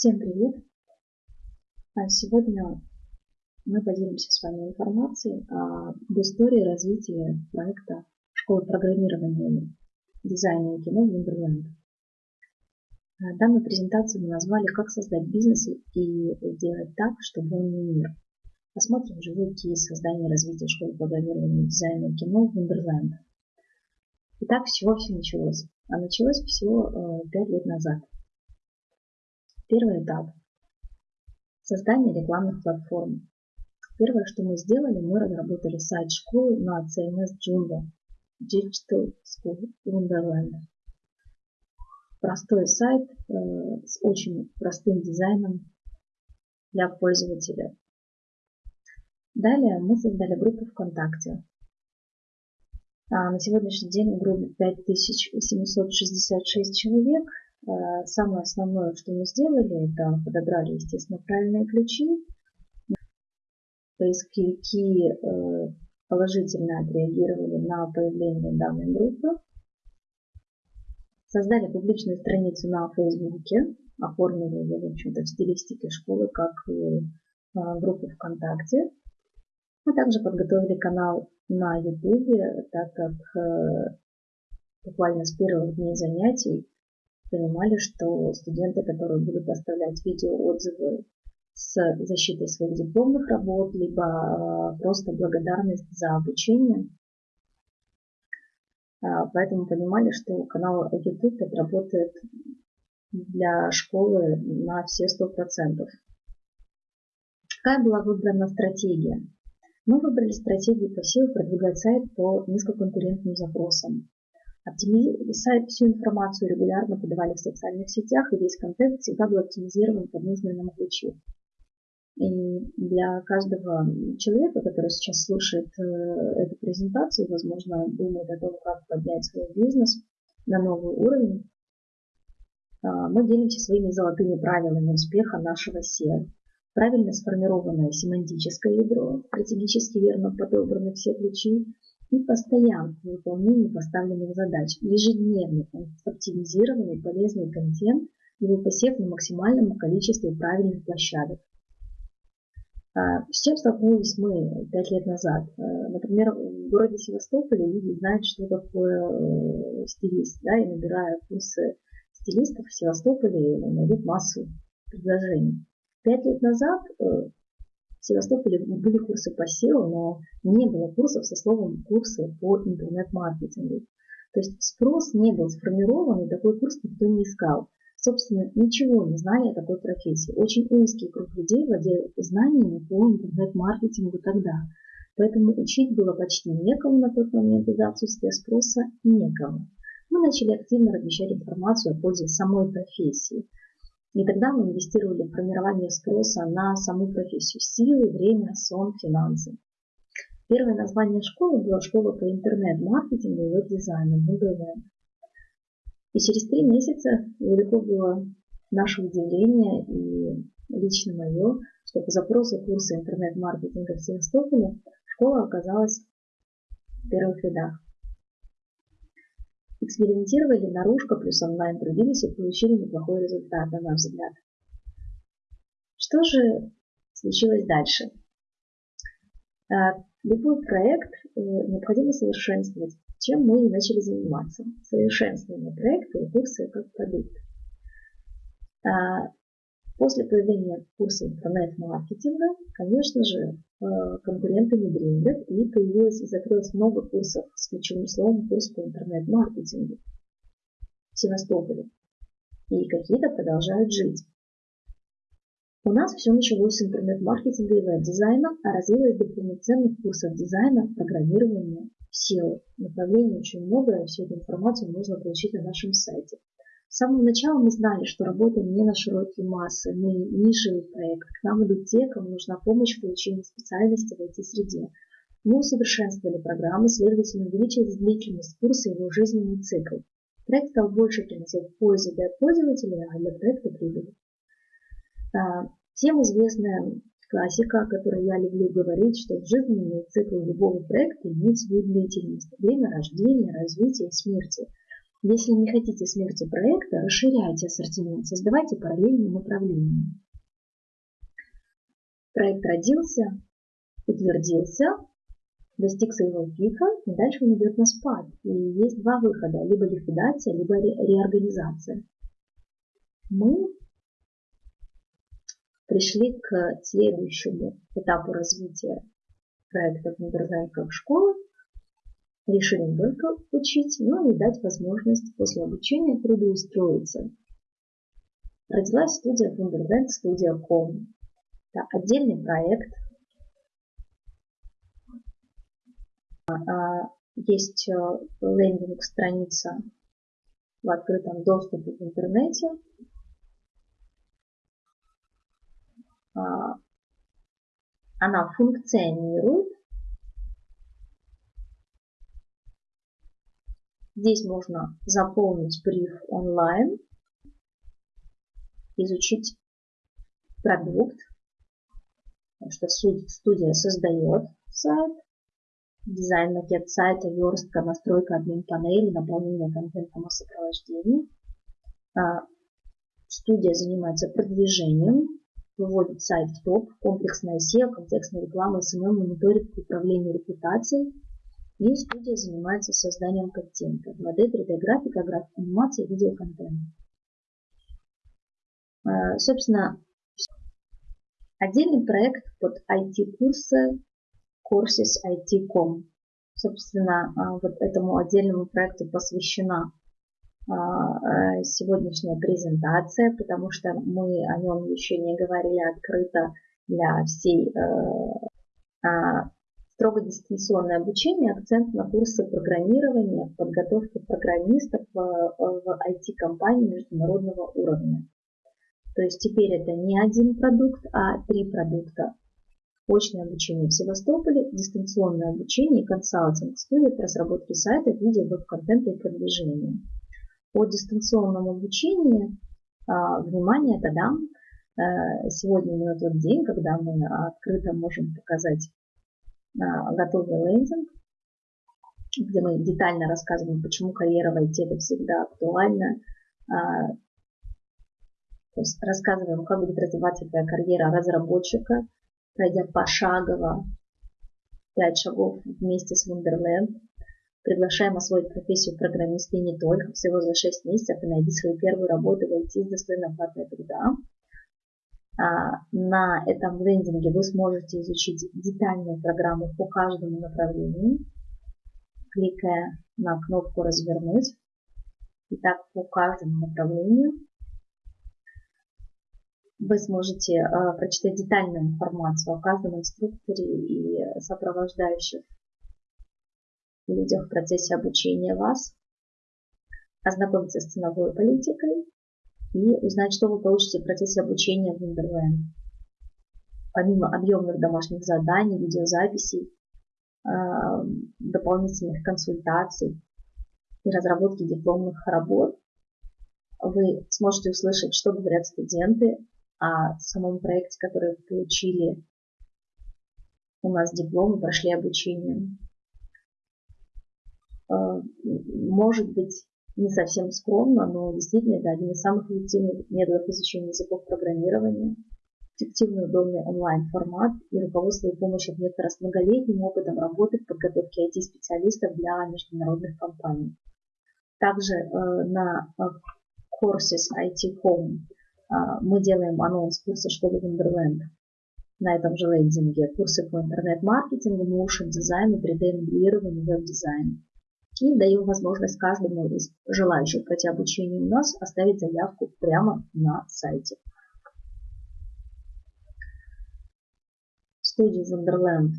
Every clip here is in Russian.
Всем привет! А сегодня мы поделимся с вами информацией об истории развития проекта школы программирования, дизайна и кино Wonderland. А данную презентацию мы назвали «Как создать бизнес и сделать так, чтобы он не умер». Посмотрим живой кейс создания и развития школы программирования, дизайна и кино Wonderland. Итак, с чего все началось? А началось всего 5 э, лет назад. Первый этап. Создание рекламных платформ. Первое, что мы сделали, мы разработали сайт школы на CMS Joomla Digital School Wonderland. Простой сайт э, с очень простым дизайном для пользователя. Далее мы создали группу ВКонтакте. А на сегодняшний день в группе 5766 человек – самое основное, что мы сделали, это подобрали, естественно, правильные ключи. Поисковики э, положительно отреагировали на появление данной группы. Создали публичную страницу на Фейсбуке, оформили ее, в общем-то, в стилистике школы, как и э, группу ВКонтакте. Мы также подготовили канал на Ютубе, так как буквально с первых дней занятий понимали, что студенты, которые будут оставлять видеоотзывы с защитой своих дипломных работ, либо а, просто благодарность за обучение, а, поэтому понимали, что канал YouTube работает для школы на все сто процентов. Какая была выбрана стратегия? Мы выбрали стратегию по силе продвигать сайт по низкоконкурентным запросам. Оптимизировали всю информацию регулярно подавали в социальных сетях, и весь контент всегда был оптимизирован под нужные нам ключи. И для каждого человека, который сейчас слушает э, эту презентацию, возможно, думает о том, как поднять свой бизнес на новый уровень, э, мы делимся своими золотыми правилами успеха нашего SEO. Правильно сформированное семантическое ядро, стратегически верно подобраны все ключи, и постоянно в выполнении поставленных задач, ежедневный оптимизированный полезный контент, его посев на максимальном количестве правильных площадок. А, с чем столкнулись мы пять лет назад? А, например, в городе Севастополе люди знают, что такое э, стилист, да, и набирая курсы стилистов в Севастополе, найдут массу предложений. Пять лет назад э, в Севастополе были курсы по SEO, но не было курсов со словом курсы по интернет-маркетингу. То есть спрос не был сформирован, и такой курс никто не искал. Собственно, ничего не знали о такой профессии. Очень узкий круг людей владел знаниями по интернет-маркетингу тогда. Поэтому учить было почти некому на тот момент из-за отсутствия спроса некому. Мы начали активно размещать информацию о пользе самой профессии. И тогда мы инвестировали в формирование спроса на саму профессию. Силы, время, сон, финансы. Первое название школы было школа по интернет-маркетингу и веб-дизайну Moodle И через три месяца велико было наше удивление и лично мое, что по запросу курса интернет-маркетинга в Севастополе школа оказалась в первых рядах. Экспериментировали наружка плюс онлайн трудились и получили неплохой результат, на наш взгляд. Что же случилось дальше? А, любой проект э, необходимо совершенствовать. Чем мы и начали заниматься? Совершенствование проекта и курсы как продукт. После появления курса интернет-маркетинга, конечно же, э, конкуренты не дремлят, и появилось и закрылось много курсов с ключевым словом курс по интернет-маркетингу в Севастополе. И какие-то продолжают жить. У нас все началось с интернет-маркетинга и веб-дизайна, а развилось до полноценных курсов дизайна, программирования, SEO. Направлений очень много, и всю эту информацию можно получить на нашем сайте. С самого начала мы знали, что работаем не на широкие массы, мы нишевый проект. К нам идут те, кому нужна помощь в получении специальности в IT-среде. Мы усовершенствовали программы, следовательно, увеличилась длительность курса и его жизненный цикл. Проект стал больше приносить пользу для пользователя, а для проекта прибыли. А, всем известная классика, о которой я люблю говорить, что жизненный цикл любого проекта имеет свою длительность. Время рождения, развития смерти – Если не хотите смерти проекта, расширяйте ассортимент, создавайте параллельные направления. Проект родился, утвердился, достиг своего пика, и дальше он идет на спад. И есть два выхода, либо ликвидация, либо ре реорганизация. Мы пришли к следующему этапу развития проекта Вундерленд как школы, решили не только учить, но и дать возможность после обучения трудоустроиться. Родилась студия Wonderland, студия Com. Это отдельный проект. А, есть э, лендинг страница в открытом доступе в интернете. А, она функционирует. Здесь можно заполнить бриф онлайн, изучить продукт, потому что студия создает сайт, дизайн, макет сайта, верстка, настройка админ панели, наполнение контентом о сопровождении. А, студия занимается продвижением, выводит сайт в топ, комплексная SEO, контекстная реклама, SMM, мониторинг, управление репутацией. И студия занимается созданием контента. 2D, 3D графика, графика, анимация, видеоконтент. А, собственно, отдельный проект под IT-курсы Courses IT.com. Собственно, а, вот этому отдельному проекту посвящена а, сегодняшняя презентация, потому что мы о нем еще не говорили открыто для всей э, строго дистанционное обучение, акцент на курсы программирования, подготовки программистов в, в IT-компании международного уровня. То есть теперь это не один продукт, а три продукта. Очное обучение в Севастополе, дистанционное обучение и консалтинг, студия по разработке сайтов, видео, веб-контента и продвижения по дистанционному обучению, а, внимание, тогда э, сегодня именно тот день, когда мы открыто можем показать готовый лендинг, где мы детально рассказываем, почему карьера в IT это всегда актуально, а, то есть рассказываем, как будет развиваться твоя карьера разработчика, пройдя пошагово 5 шагов вместе с Wonderland, Приглашаем освоить профессию программиста и не только. Всего за 6 месяцев и найди свою первую работу в IT с достойной оплатой труда. А, на этом лендинге вы сможете изучить детальную программу по каждому направлению, кликая на кнопку «Развернуть». И так по каждому направлению вы сможете э, прочитать детальную информацию о каждом инструкторе и сопровождающих людях в процессе обучения вас, ознакомиться с ценовой политикой и узнать, что вы получите в процессе обучения в Wonderland. Помимо объемных домашних заданий, видеозаписей, а, дополнительных консультаций и разработки дипломных работ, вы сможете услышать, что говорят студенты о самом проекте, который получили у нас диплом и прошли обучение. А, может быть не совсем скромно, но действительно это один из самых эффективных методов изучения языков программирования, эффективный удобный онлайн-формат и руководство и помощь от вектора с многолетним опытом работы в подготовке IT-специалистов для международных компаний. Также э, на э, Courses IT Home э, мы делаем анонс курса школы Wonderland. На этом же лендинге курсы по интернет-маркетингу, моушен дизайну, 3D-моделированию, веб-дизайну и даем возможность каждому из желающих пройти обучение у нас оставить заявку прямо на сайте. Студия Wonderland.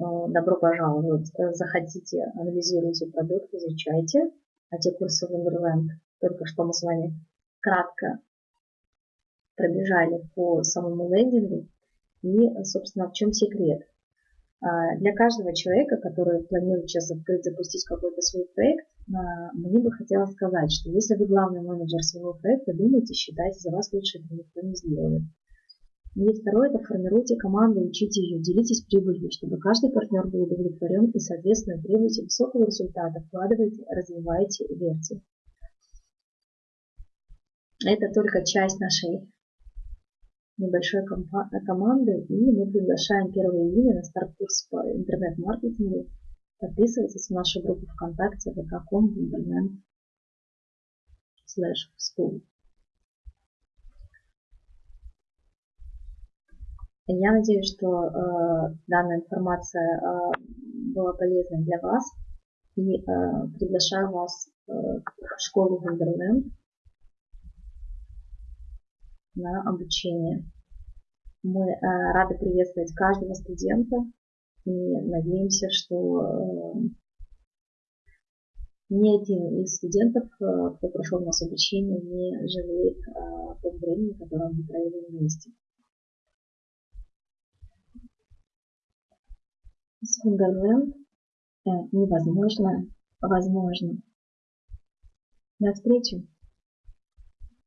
Э, добро пожаловать. Заходите, анализируйте продукт, изучайте. А те курсы Wonderland, только что мы с вами кратко пробежали по самому лендингу. И, собственно, в чем секрет? А, для каждого человека, который планирует сейчас открыть, запустить какой-то свой проект, а, мне бы хотелось сказать, что если вы главный менеджер своего проекта, думайте, считайте, за вас лучше это никто не сделает. И второе – это формируйте команду, учите ее, делитесь прибылью, чтобы каждый партнер был удовлетворен и, соответственно, требуйте высокого результата, вкладывайте, развивайте, верьте. Это только часть нашей небольшой команды, и мы приглашаем 1 июня на старт-курс по интернет-маркетингу. Подписывайтесь в нашу группу ВКонтакте vk.com Wonderland slash school. Я надеюсь, что э, данная информация э, была полезной для вас и э, приглашаю вас э, в школу Wonderland на обучение. Мы э, рады приветствовать каждого студента и надеемся, что э, ни один из студентов, э, кто прошел у нас обучение, не жалеет о том времени, которое мы провели вместе. С Wonderland невозможно возможно. До встречи!